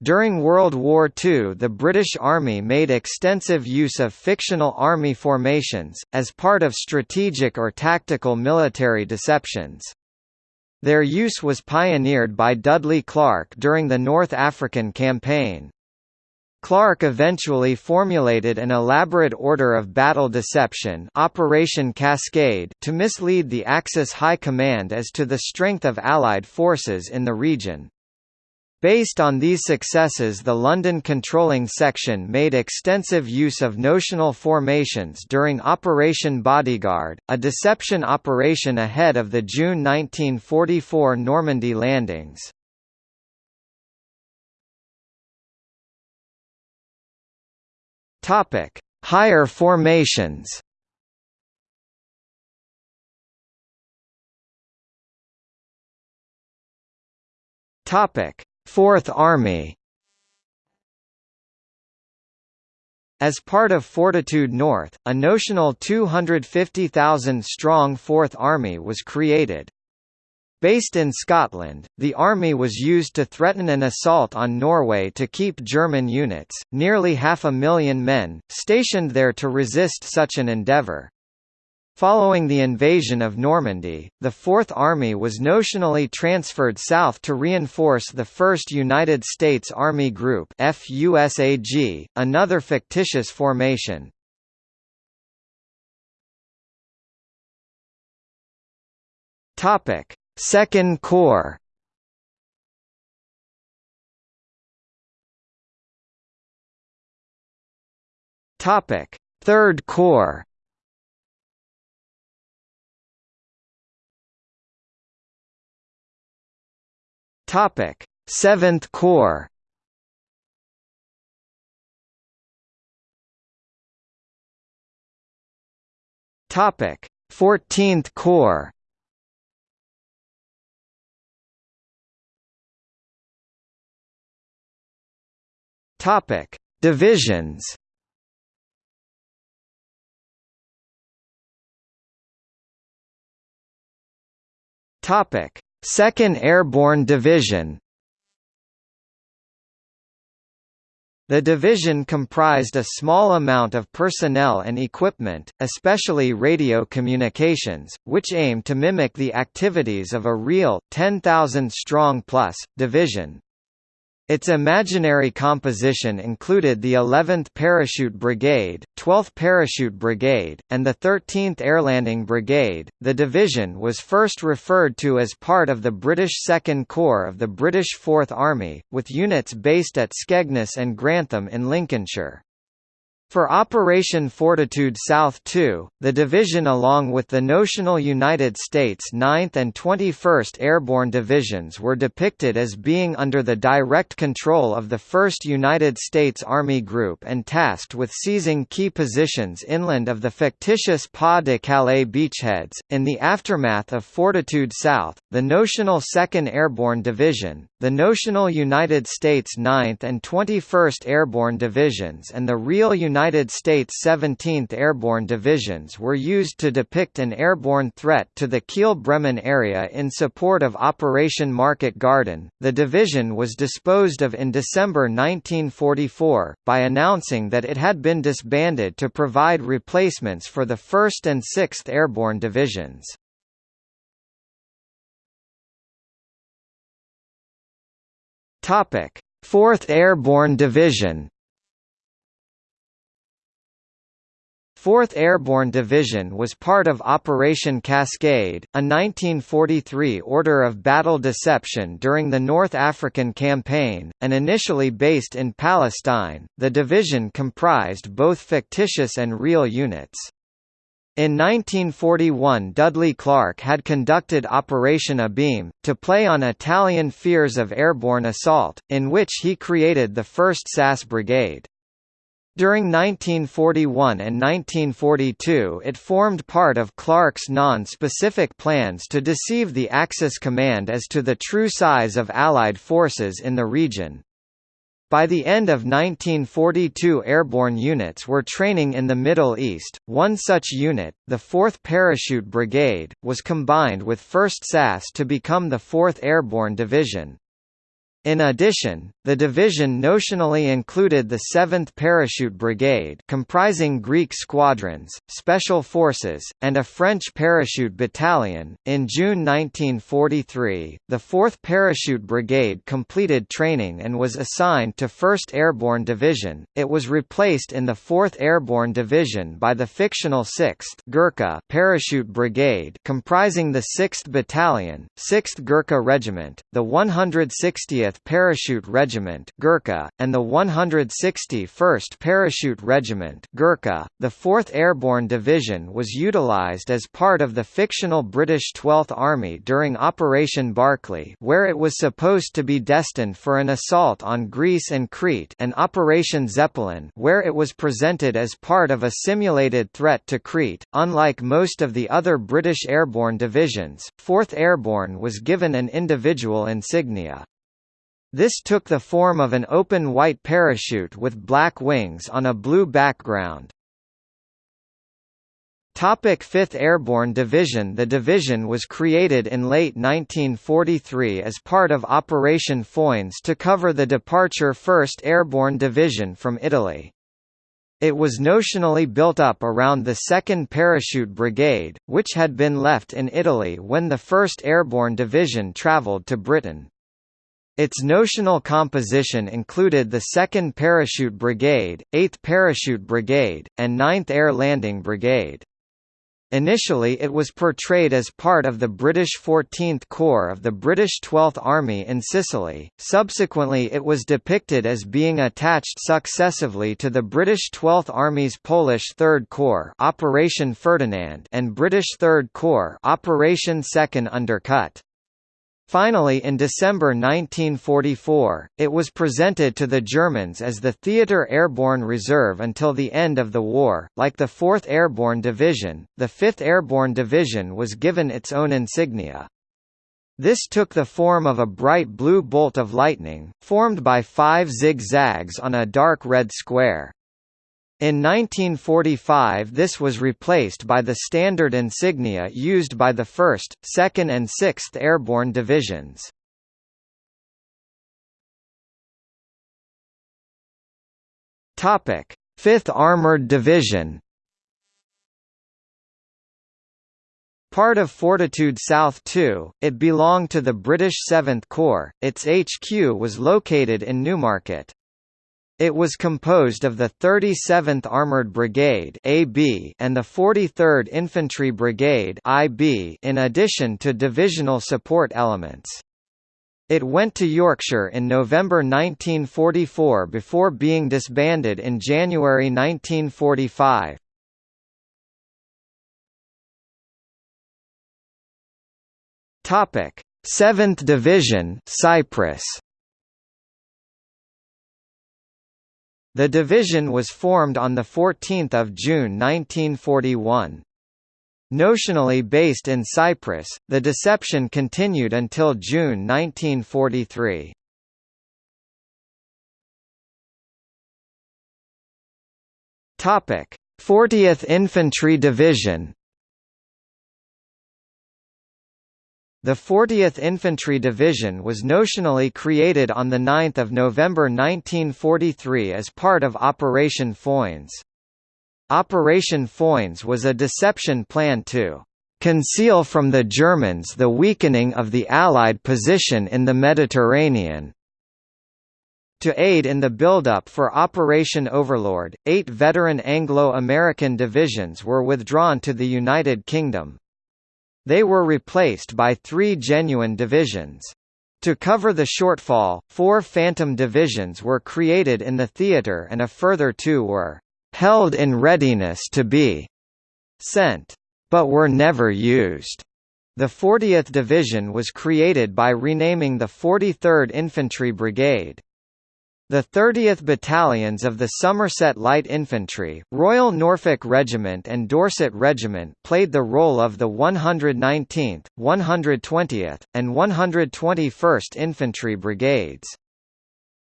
During World War II the British Army made extensive use of fictional army formations, as part of strategic or tactical military deceptions. Their use was pioneered by Dudley Clarke during the North African Campaign. Clarke eventually formulated an elaborate order of battle deception Operation Cascade to mislead the Axis High Command as to the strength of Allied forces in the region. Based on these successes the London Controlling Section made extensive use of notional formations during Operation Bodyguard, a deception operation ahead of the June 1944 Normandy landings. Higher formations Topic Fourth Army As part of Fortitude North, a notional 250,000-strong Fourth Army was created. Based in Scotland, the army was used to threaten an assault on Norway to keep German units, nearly half a million men, stationed there to resist such an endeavour. Following the invasion of Normandy, the Fourth Army was notionally transferred south to reinforce the 1st United States Army Group FUSAG, another fictitious formation. Topic: Second Corps. Topic: Third Corps. Topic: Seventh Corps. Topic: Fourteenth Corps. Topic: Divisions. Topic: Second Airborne Division The division comprised a small amount of personnel and equipment, especially radio communications, which aimed to mimic the activities of a real, 10,000-strong plus, division. Its imaginary composition included the 11th Parachute Brigade, 12th Parachute Brigade, and the 13th Airlanding Brigade. The division was first referred to as part of the British Second Corps of the British Fourth Army, with units based at Skegness and Grantham in Lincolnshire. For Operation Fortitude South II, the division along with the notional United States 9th and 21st Airborne Divisions were depicted as being under the direct control of the 1st United States Army Group and tasked with seizing key positions inland of the fictitious Pas de Calais beachheads. In the aftermath of Fortitude South, the notional 2nd Airborne Division, the notional United States 9th and 21st Airborne Divisions and the real United United States 17th Airborne Divisions were used to depict an airborne threat to the Kiel-Bremen area in support of Operation Market Garden. The division was disposed of in December 1944, by announcing that it had been disbanded to provide replacements for the 1st and 6th Airborne Divisions. Topic: 4th Airborne Division 4th Airborne Division was part of Operation Cascade, a 1943 order of battle deception during the North African Campaign, and initially based in Palestine. The division comprised both fictitious and real units. In 1941 Dudley Clarke had conducted Operation Abeam, to play on Italian fears of airborne assault, in which he created the 1st SAS Brigade. During 1941 and 1942 it formed part of Clarke's non-specific plans to deceive the Axis command as to the true size of Allied forces in the region. By the end of 1942 airborne units were training in the Middle East. One such unit, the 4th Parachute Brigade, was combined with 1st SAS to become the 4th Airborne Division. In addition, the division notionally included the 7th Parachute Brigade comprising Greek squadrons, special forces, and a French parachute battalion. In June 1943, the 4th Parachute Brigade completed training and was assigned to 1st Airborne Division. It was replaced in the 4th Airborne Division by the fictional 6th Gurkha Parachute Brigade comprising the 6th Battalion, 6th Gurkha Regiment, the 160th Parachute Regiment Gurkha, and the 161st Parachute Regiment Gurkha. .The 4th Airborne Division was utilised as part of the fictional British 12th Army during Operation Barclay where it was supposed to be destined for an assault on Greece and Crete and Operation Zeppelin where it was presented as part of a simulated threat to Crete. Unlike most of the other British airborne divisions, 4th Airborne was given an individual insignia. This took the form of an open white parachute with black wings on a blue background. Topic 5th Airborne Division The division was created in late 1943 as part of Operation Foynes to cover the departure 1st Airborne Division from Italy. It was notionally built up around the 2nd Parachute Brigade, which had been left in Italy when the 1st Airborne Division travelled to Britain. Its notional composition included the 2nd Parachute Brigade, 8th Parachute Brigade, and 9th Air Landing Brigade. Initially it was portrayed as part of the British 14th Corps of the British 12th Army in Sicily, subsequently it was depicted as being attached successively to the British 12th Army's Polish 3rd Corps Operation Ferdinand and British 3rd Corps Operation Second Undercut. Finally in December 1944, it was presented to the Germans as the Theatre Airborne Reserve until the end of the war. Like the 4th Airborne Division, the 5th Airborne Division was given its own insignia. This took the form of a bright blue bolt of lightning, formed by five zigzags on a dark red square. In 1945 this was replaced by the standard insignia used by the 1st, 2nd and 6th Airborne Divisions. Topic: 5th Armored Division. Part of Fortitude South II, it belonged to the British 7th Corps. Its HQ was located in Newmarket. It was composed of the 37th Armoured Brigade (AB) and the 43rd Infantry Brigade (IB) in addition to divisional support elements. It went to Yorkshire in November 1944 before being disbanded in January 1945. Topic: 7th Division, Cyprus. The division was formed on 14 June 1941. Notionally based in Cyprus, the deception continued until June 1943. Topic: 40th Infantry Division The 40th Infantry Division was notionally created on 9 November 1943 as part of Operation Foynes. Operation Foynes was a deception plan to "...conceal from the Germans the weakening of the Allied position in the Mediterranean." To aid in the build-up for Operation Overlord, eight veteran Anglo-American divisions were withdrawn to the United Kingdom. They were replaced by three genuine divisions. To cover the shortfall, four Phantom divisions were created in the theatre and a further two were «held in readiness to be» sent, but were never used. The 40th Division was created by renaming the 43rd Infantry Brigade. The 30th Battalions of the Somerset Light Infantry, Royal Norfolk Regiment and Dorset Regiment played the role of the 119th, 120th, and 121st Infantry Brigades.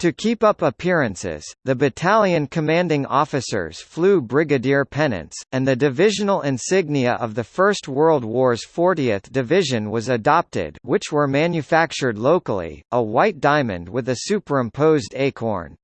To keep up appearances, the battalion commanding officers flew brigadier pennants, and the divisional insignia of the First World War's 40th Division was adopted which were manufactured locally, a white diamond with a superimposed acorn.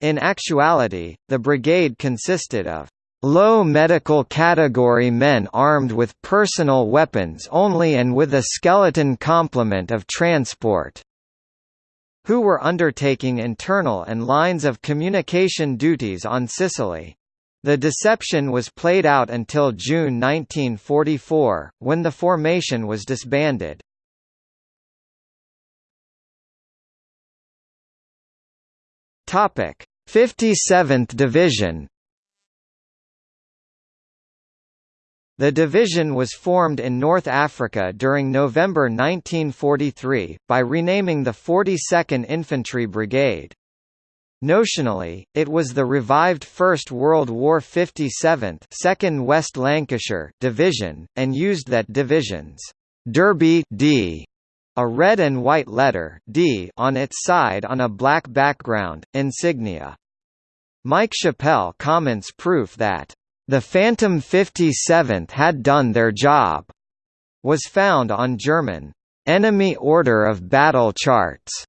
In actuality, the brigade consisted of low medical category men armed with personal weapons only and with a skeleton complement of transport who were undertaking internal and lines of communication duties on Sicily. The deception was played out until June 1944, when the formation was disbanded. Topic: 57th Division The division was formed in North Africa during November 1943, by renaming the 42nd Infantry Brigade. Notionally, it was the revived First World War 57th 2nd West Lancashire Division, and used that division's Derby D, a red and white letter D on its side on a black background, insignia. Mike Chappell comments proof that the Phantom 57th had done their job, was found on German enemy order of battle charts,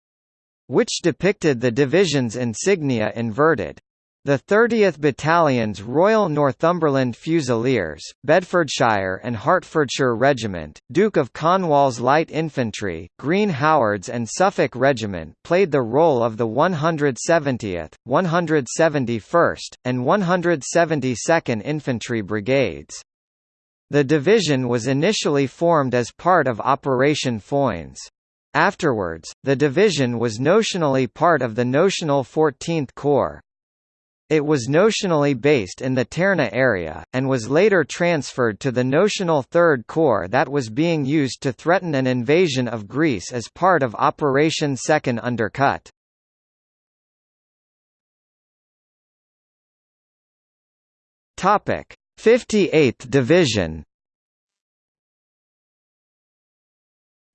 which depicted the division's insignia inverted. The 30th Battalion's Royal Northumberland Fusiliers, Bedfordshire and Hertfordshire Regiment, Duke of Cornwall's Light Infantry, Green Howards and Suffolk Regiment played the role of the 170th, 171st, and 172nd Infantry Brigades. The division was initially formed as part of Operation Foynes. Afterwards, the division was notionally part of the notional 14th Corps. It was notionally based in the Terna area, and was later transferred to the notional Third Corps that was being used to threaten an invasion of Greece as part of Operation Second Undercut. Topic: 58th Division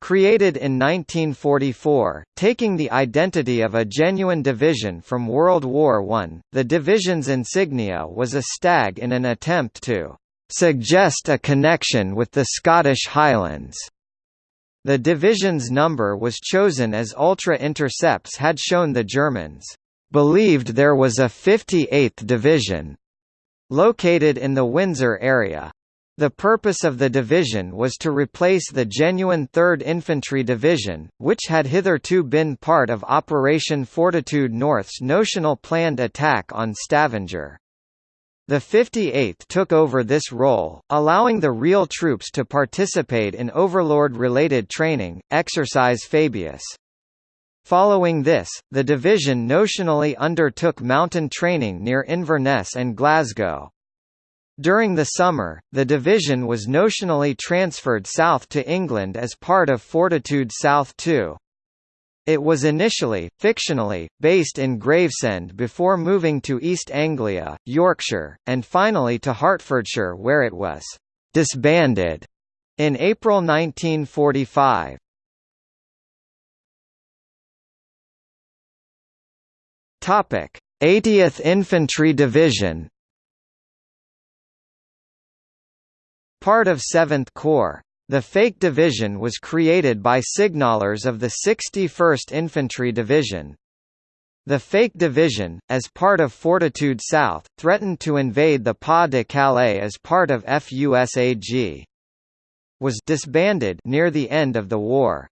Created in 1944, taking the identity of a genuine division from World War I, the division's insignia was a stag in an attempt to suggest a connection with the Scottish Highlands. The division's number was chosen as Ultra intercepts had shown the Germans believed there was a 58th Division located in the Windsor area. The purpose of the division was to replace the genuine 3rd Infantry Division, which had hitherto been part of Operation Fortitude North's notional planned attack on Stavanger. The 58th took over this role, allowing the real troops to participate in Overlord-related training, Exercise Fabius. Following this, the division notionally undertook mountain training near Inverness and Glasgow. During the summer, the division was notionally transferred south to England as part of Fortitude South II. It was initially, fictionally, based in Gravesend before moving to East Anglia, Yorkshire, and finally to Hertfordshire where it was disbanded in April 1945. Topic: 80th Infantry Division Part of 7th Corps. The Fake Division was created by signalers of the 61st Infantry Division. The Fake Division, as part of Fortitude South, threatened to invade the Pas-de-Calais as part of FUSAG. Was disbanded near the end of the war.